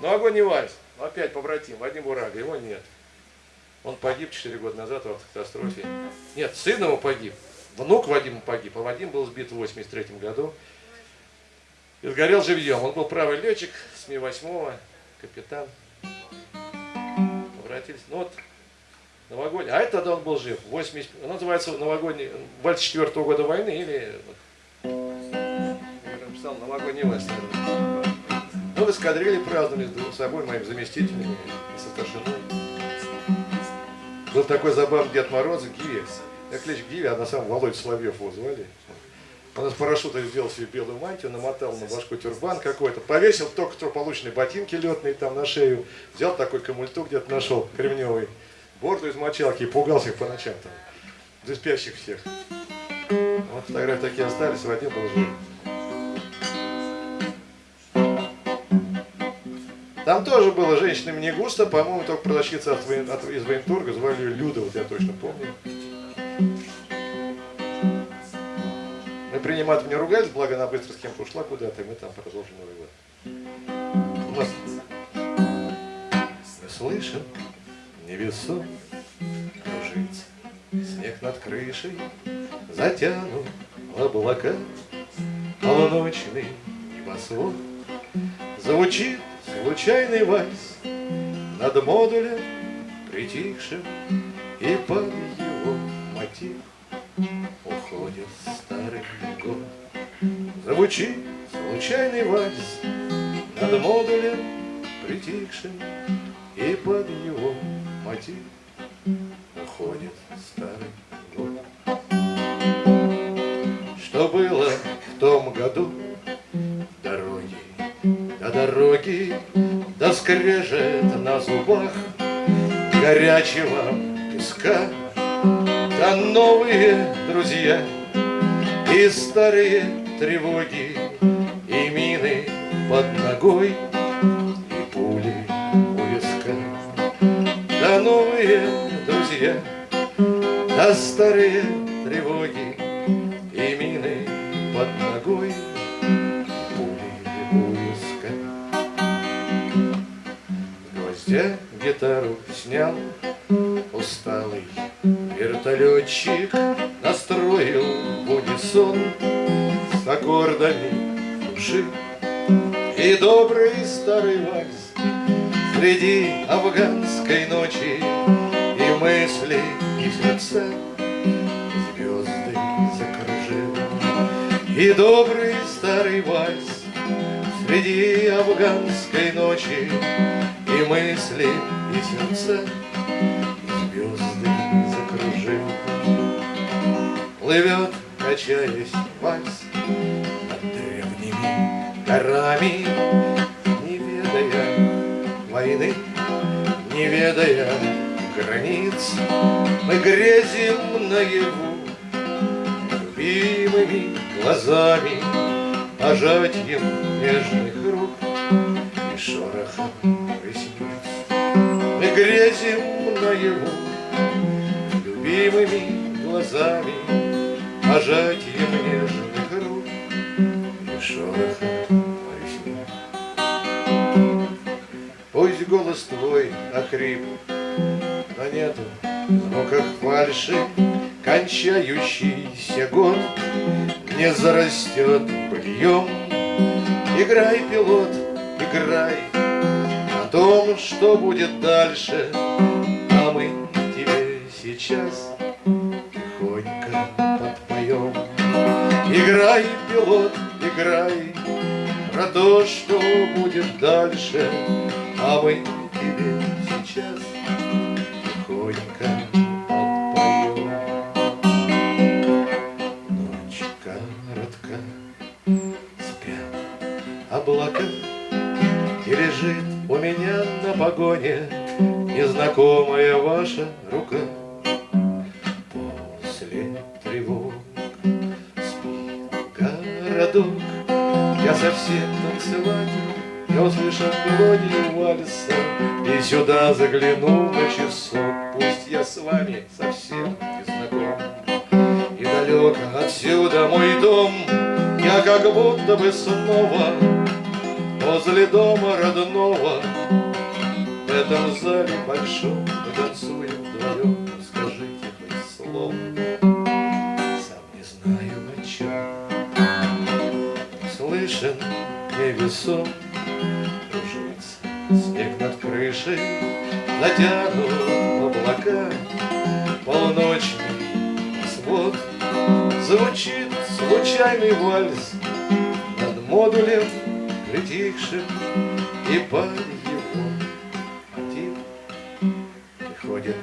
Новогодний вальс. Опять побратим, Вадим Бурага, его нет. Он погиб 4 года назад в автокатастрофе. Нет, сын его погиб. Внук Вадима погиб, а Вадим был сбит в 83 году. И сгорел живьем. Он был правый летчик с Ми-8, капитан. Обратились. Ну вот, новогодний. А это тогда он был жив. 80, он называется новогодний, вальс 4 года войны или... Я написал новогодний вальс, Ну, в эскадрилье праздновали с собой, моими заместителями и со старшиной. Был такой забавный Дед Мороз, Гиви. Я клич Гиви, а на самом Володя Соловьев его звали. Он из парашюта сделал себе белую мантию, намотал на башку тюрбан какой-то, повесил только что полученные ботинки летные там на шею, взял такой камультук где-то нашел, кремневый, борду из мочалки и пугался их по ночам там, за спящих всех. Вот фотографии такие остались, Вадим был жив. Там тоже было женщинами не густо, по-моему, только продавщица от, от, из военторга, звали ее Люда, вот я точно помню. Мы принимать не ругались, благо она быстро с кем-то ушла куда-то, и мы там продолжим Новый год. Мы слышим, невесом кружится, снег над крышей затянут облака, полуночный небосвод звучит Случайный вальс над модулем притихшим И под его мотив уходит старый год. Звучит случайный вальс над модулем притихшим И под его мотив дороги, да скрежет на зубах горячего песка, да новые друзья и старые тревоги, и мины под ногой, и пули у виска. Да новые друзья, да старые тревоги, Я гитару снял, усталый вертолетчик Настроил в с аккордами души. И добрый старый вальс среди афганской ночи И мысли, и сердца звезды закружил. И добрый старый вальс среди афганской ночи мысли, и сердца, звезды закружил. Плывет, качаясь вальс над древними горами, Не ведая войны, не ведая границ, Мы грезим наяву любимыми глазами, Пожатием нежных рук и шорохом грезим наяву Любимыми глазами Пожатием нежных рук И шорохом ресниц. Пусть голос твой охрип Но нету в звуках фальши Кончающийся год Не зарастет быльем Играй, пилот, играй том, что будет дальше, А мы тебе сейчас тихонько подпоем. Играй, пилот, играй, Про то, что будет дальше, А мы тебе сейчас тихонько подпоем. Ночь коротка, спят облака, И лежит у меня на погоне Незнакомая ваша рука. После тревог спит городок. Я совсем танцевать Я услышал мелодию вальса. И сюда загляну на часок. Пусть я с вами совсем не знаком. И далеко отсюда мой дом. Я как будто бы снова Возле дома родного. В этом зале большом Мы танцуем вдвоем Скажите хоть слово. Сам не знаю о чем Слышен невесом. Кружится снег над крышей. Натянут облака. Полночный свод. Звучит случайный вальс Над модулем притихшим и под его мотив приходит.